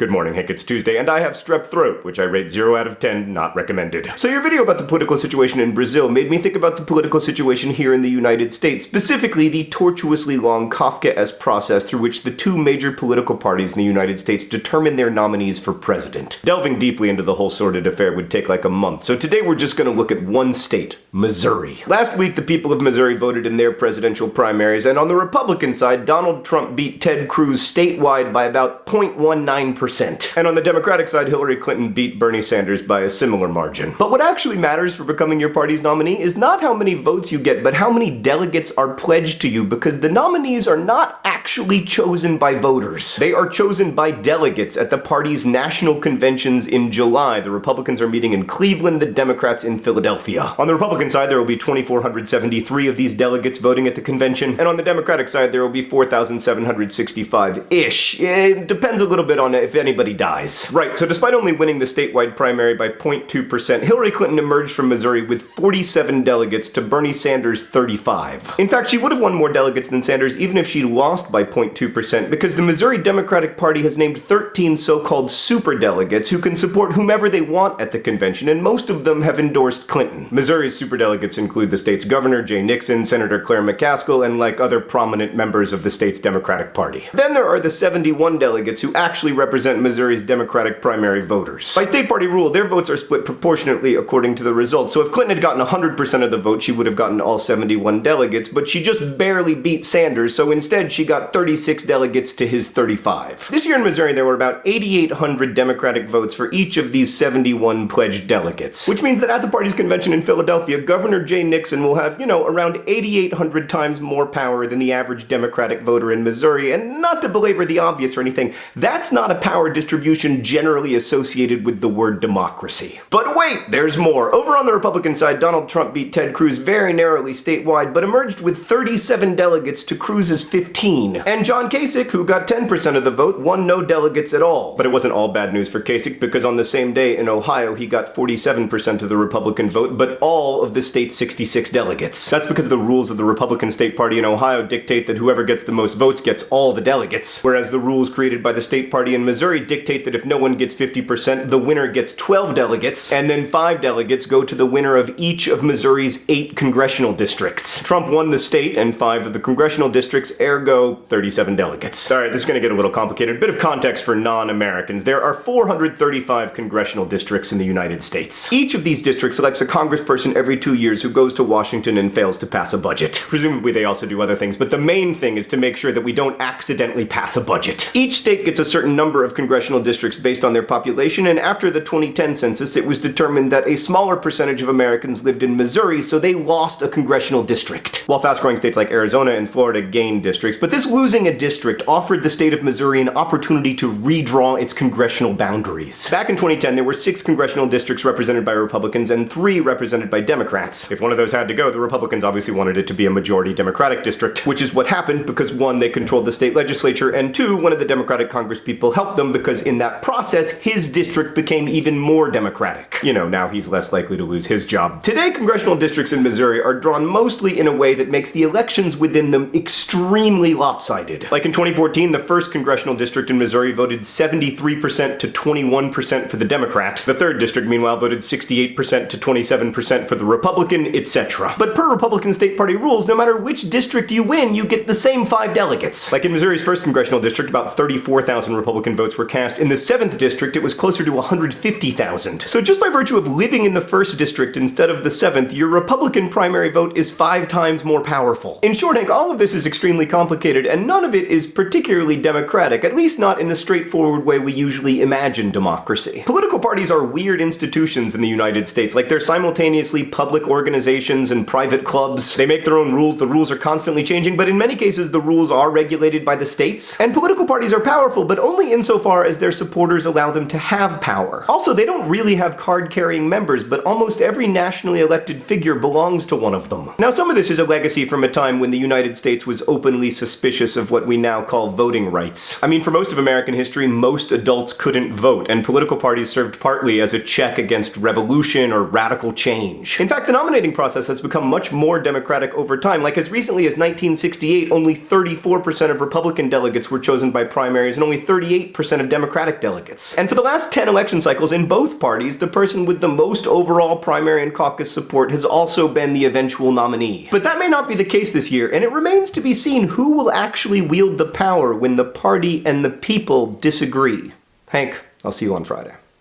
Good morning, Hank. It's Tuesday, and I have strep throat, which I rate 0 out of 10, not recommended. So your video about the political situation in Brazil made me think about the political situation here in the United States, specifically the tortuously long Kafkaesque process through which the two major political parties in the United States determine their nominees for president. Delving deeply into the whole sordid affair would take like a month, so today we're just gonna look at one state, Missouri. Last week, the people of Missouri voted in their presidential primaries, and on the Republican side, Donald Trump beat Ted Cruz statewide by about 0.19%. And on the Democratic side, Hillary Clinton beat Bernie Sanders by a similar margin. But what actually matters for becoming your party's nominee is not how many votes you get, but how many delegates are pledged to you, because the nominees are not actually chosen by voters. They are chosen by delegates at the party's national conventions in July. The Republicans are meeting in Cleveland, the Democrats in Philadelphia. On the Republican side, there will be 2,473 of these delegates voting at the convention, and on the Democratic side, there will be 4,765-ish. It depends a little bit on if anybody dies. Right, so despite only winning the statewide primary by 0.2%, Hillary Clinton emerged from Missouri with 47 delegates to Bernie Sanders' 35. In fact, she would have won more delegates than Sanders even if she'd lost by 0.2% because the Missouri Democratic Party has named 13 so-called super delegates who can support whomever they want at the convention, and most of them have endorsed Clinton. Missouri's super delegates include the state's governor, Jay Nixon, Senator Claire McCaskill, and like other prominent members of the state's Democratic Party. Then there are the 71 delegates who actually represent represent Missouri's Democratic primary voters. By state party rule, their votes are split proportionately according to the results, so if Clinton had gotten 100% of the vote, she would have gotten all 71 delegates, but she just barely beat Sanders, so instead she got 36 delegates to his 35. This year in Missouri, there were about 8,800 Democratic votes for each of these 71 pledged delegates, which means that at the party's convention in Philadelphia, Governor Jay Nixon will have, you know, around 8,800 times more power than the average Democratic voter in Missouri, and not to belabor the obvious or anything, that's not a power distribution generally associated with the word democracy. But wait, there's more. Over on the Republican side, Donald Trump beat Ted Cruz very narrowly statewide, but emerged with 37 delegates to Cruz's 15. And John Kasich, who got 10% of the vote, won no delegates at all. But it wasn't all bad news for Kasich, because on the same day in Ohio, he got 47% of the Republican vote, but all of the state's 66 delegates. That's because the rules of the Republican state party in Ohio dictate that whoever gets the most votes gets all the delegates, whereas the rules created by the state party in Missouri Missouri dictate that if no one gets 50%, the winner gets 12 delegates, and then 5 delegates go to the winner of each of Missouri's 8 congressional districts. Trump won the state and 5 of the congressional districts, ergo 37 delegates. Alright, this is gonna get a little complicated. A bit of context for non-Americans. There are 435 congressional districts in the United States. Each of these districts elects a congressperson every two years who goes to Washington and fails to pass a budget. Presumably they also do other things, but the main thing is to make sure that we don't accidentally pass a budget. Each state gets a certain number of congressional districts based on their population, and after the 2010 census, it was determined that a smaller percentage of Americans lived in Missouri, so they lost a congressional district. While fast-growing states like Arizona and Florida gained districts, but this losing a district offered the state of Missouri an opportunity to redraw its congressional boundaries. Back in 2010, there were six congressional districts represented by Republicans and three represented by Democrats. If one of those had to go, the Republicans obviously wanted it to be a majority Democratic district, which is what happened because one, they controlled the state legislature, and two, one of the Democratic congresspeople helped them because in that process, his district became even more Democratic. You know, now he's less likely to lose his job. Today, congressional districts in Missouri are drawn mostly in a way that makes the elections within them extremely lopsided. Like in 2014, the first congressional district in Missouri voted 73% to 21% for the Democrat. The third district, meanwhile, voted 68% to 27% for the Republican, etc. But per Republican state party rules, no matter which district you win, you get the same five delegates. Like in Missouri's first congressional district, about 34,000 Republican votes were cast. In the 7th district, it was closer to 150,000. So just by virtue of living in the 1st district instead of the 7th, your Republican primary vote is five times more powerful. In short, Hank, all of this is extremely complicated, and none of it is particularly democratic, at least not in the straightforward way we usually imagine democracy. Political parties are weird institutions in the United States, like they're simultaneously public organizations and private clubs. They make their own rules, the rules are constantly changing, but in many cases the rules are regulated by the states. And political parties are powerful, but only insofar as their supporters allow them to have power. Also, they don't really have card-carrying members, but almost every nationally elected figure belongs to one of them. Now, some of this is a legacy from a time when the United States was openly suspicious of what we now call voting rights. I mean, for most of American history, most adults couldn't vote, and political parties served partly as a check against revolution or radical change. In fact, the nominating process has become much more democratic over time. Like as recently as 1968, only 34% of Republican delegates were chosen by primaries, and only 38% of Democratic delegates. And for the last 10 election cycles in both parties, the person with the most overall primary and caucus support has also been the eventual nominee. But that may not be the case this year, and it remains to be seen who will actually wield the power when the party and the people disagree. Hank, I'll see you on Friday.